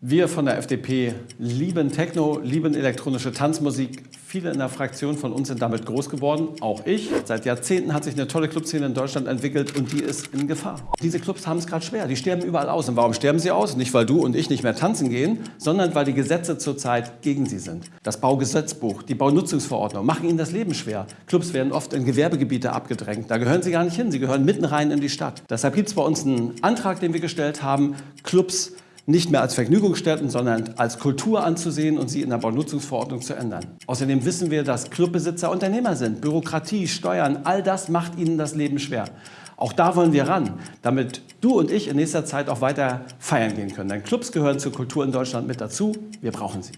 Wir von der FDP lieben Techno, lieben elektronische Tanzmusik. Viele in der Fraktion von uns sind damit groß geworden, auch ich. Seit Jahrzehnten hat sich eine tolle Clubszene in Deutschland entwickelt und die ist in Gefahr. Diese Clubs haben es gerade schwer, die sterben überall aus. Und warum sterben sie aus? Nicht, weil du und ich nicht mehr tanzen gehen, sondern weil die Gesetze zurzeit gegen sie sind. Das Baugesetzbuch, die Baunutzungsverordnung machen ihnen das Leben schwer. Clubs werden oft in Gewerbegebiete abgedrängt. Da gehören sie gar nicht hin, sie gehören mitten rein in die Stadt. Deshalb gibt es bei uns einen Antrag, den wir gestellt haben, Clubs nicht mehr als Vergnügungsstätten, sondern als Kultur anzusehen und sie in der Baunutzungsverordnung zu ändern. Außerdem wissen wir, dass Clubbesitzer Unternehmer sind. Bürokratie, Steuern, all das macht ihnen das Leben schwer. Auch da wollen wir ran, damit du und ich in nächster Zeit auch weiter feiern gehen können. Denn Clubs gehören zur Kultur in Deutschland mit dazu. Wir brauchen sie.